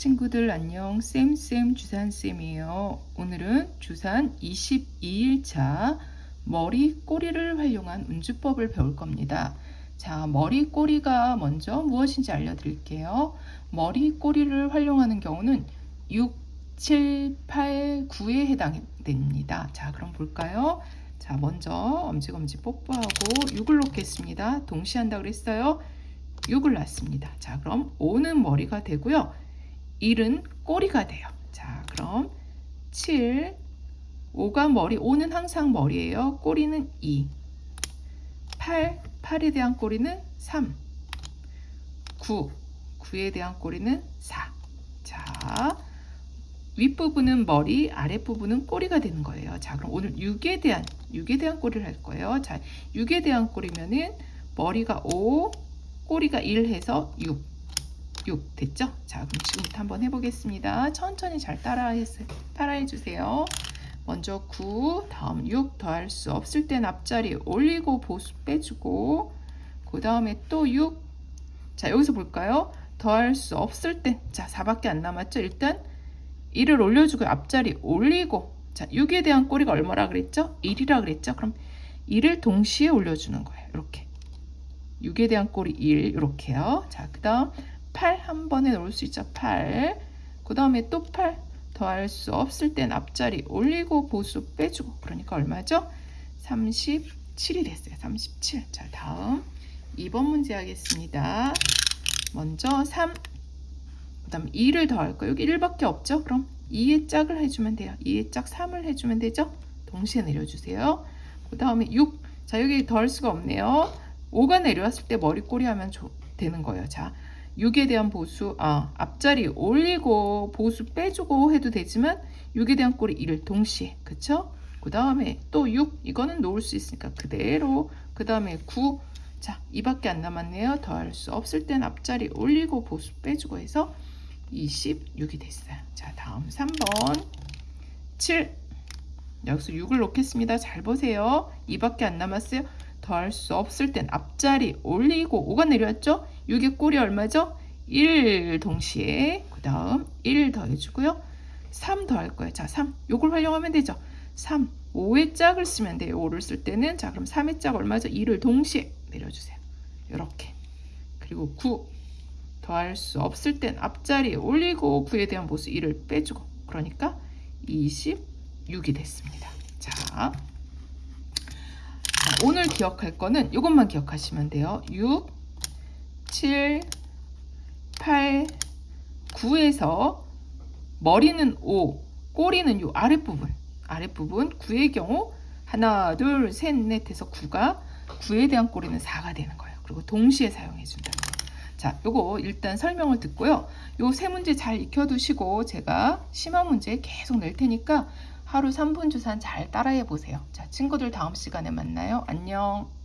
친구들 안녕. 쌤쌤 주산쌤이에요. 오늘은 주산 22일차 머리 꼬리를 활용한 운주법을 배울 겁니다. 자 머리 꼬리가 먼저 무엇인지 알려드릴게요. 머리 꼬리를 활용하는 경우는 6, 7, 8, 9에 해당됩니다. 자 그럼 볼까요? 자 먼저 엄지검지 뽀뽀하고 6을 놓겠습니다. 동시에 한다 그랬어요? 6을 놨습니다. 자 그럼 5는 머리가 되고요 1은 꼬리가 돼요. 자, 그럼 7, 5가 머리, 5는 항상 머리예요. 꼬리는 2. 8, 8에 대한 꼬리는 3. 9, 9에 대한 꼬리는 4. 자, 윗부분은 머리, 아랫부분은 꼬리가 되는 거예요. 자, 그럼 오늘 6에 대한, 6에 대한 꼬리를 할 거예요. 자, 6에 대한 꼬리면은 머리가 5, 꼬리가 1 해서 6. 6 됐죠? 자 그럼 지금부터 한번 해보겠습니다. 천천히 잘 따라, 따라해 주세요. 먼저 9 다음 6 더할 수 없을 땐 앞자리 올리고 보수 빼주고 그 다음에 또 6. 자 여기서 볼까요? 더할 수 없을 땐자 4밖에 안 남았죠? 일단 1을 올려주고 앞자리 올리고 자 6에 대한 꼬리가 얼마라 그랬죠? 1이라 그랬죠? 그럼 1을 동시에 올려주는 거예요. 이렇게 6에 대한 꼬리 1 이렇게요. 자 그 다음 8 한 번에 넣을 수 있죠. 8. 그 다음에 또 8. 더할 수 없을 땐 앞자리 올리고 보수 빼주고 그러니까 얼마죠? 37이 됐어요. 37. 자 다음 2번 문제 하겠습니다. 먼저 3. 그 다음 2를 더할 거예요. 여기 1밖에 없죠? 그럼 2의 짝을 해주면 돼요. 2의 짝 3을 해주면 되죠? 동시에 내려주세요. 그 다음에 6. 자 여기 더할 수가 없네요. 5가 내려왔을 때 머리꼬리 하면 되는 거예요. 자 6에 대한 보수, 아, 앞자리 올리고 보수 빼주고 해도 되지만 6에 대한 꼬리 1을 동시에, 그쵸? 그 다음에 또 6, 이거는 놓을 수 있으니까 그대로, 그 다음에 9, 자, 2밖에 안 남았네요. 더할 수 없을 땐 앞자리 올리고 보수 빼주고 해서 26이 됐어요. 자, 다음 3번 7, 여기서 6을 놓겠습니다. 잘 보세요. 2밖에 안 남았어요. 더할 수 없을 땐 앞자리 올리고 5가 내려왔죠? 6의 꼴이 얼마죠? 1 동시에 그 다음 1 더해주고요. 3 더할 거예요. 자, 3. 요걸 활용하면 되죠. 3. 5의 짝을 쓰면 돼요. 5를 쓸 때는 자 그럼 3의 짝 얼마죠? 2를 동시에 내려주세요. 이렇게. 그리고 9 더할 수 없을 땐 앞자리에 올리고 9에 대한 보수 1을 빼주고 그러니까 26이 됐습니다. 자, 오늘 기억할 거는 이것만 기억하시면 돼요. 6 7, 8, 9에서 머리는 5, 꼬리는 요 아랫부분, 아랫부분 9의 경우 하나, 둘, 셋, 넷 해서 9가 9에 대한 꼬리는 4가 되는 거예요. 그리고 동시에 사용해 준다는. 자, 요거 일단 설명을 듣고요. 요 세 문제 잘 익혀두시고 제가 심화 문제 계속 낼 테니까 하루 3분 주산 잘 따라해 보세요. 자, 친구들 다음 시간에 만나요. 안녕.